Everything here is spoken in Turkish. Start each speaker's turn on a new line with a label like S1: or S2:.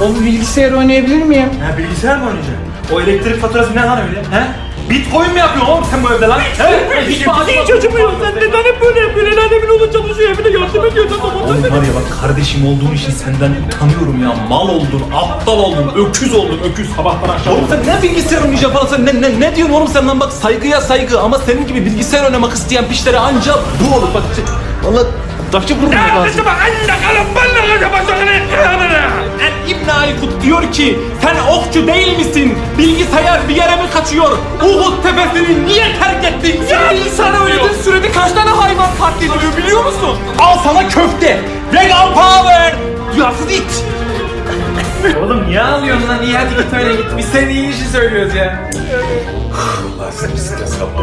S1: O bilgisayar oynayabilir miyim?
S2: Ha bilgisayar mı oynayacaksın? O elektrik faturası ne lan öyle? He? Bitcoin mi yapıyorsun oğlum sen bu evde lan? He?
S3: Hiç acımıyor. Sen neden hep böyle yapıyorsun? El alemin oğlu çalışıyor evine yardım ediyorsun.
S2: Oğlum var ya bak kardeşim olduğun için senden utanıyorum ya. Mal oldun, aptal oldun, öküz oldun, öküz. Sabahtan akşam. Oğlum sen ne bilgisayar oynayacaksın falan sen ne, ne, ne diyorsun oğlum sen lan bak saygıya saygı ama senin gibi bilgisayar oynamak isteyen pişlere anca bu olur bak. Valla taşı vurmak lazım. İbn Aykut diyor ki sen okçu değil misin? Bilgisayar bir yere mi kaçıyor? Uhud tepesini niye terk ettin? Ya
S3: Sen oynadığın sürede kaç tane hayvan katlediliyor biliyor musun?
S2: Al sana köfte. Vegan power. Yasız it. Oğlum niye ağlıyorsun lan? İyi hadi git öyle git. Biz senin iyi işi söylüyoruz ya.
S4: Allah seni stres yapma.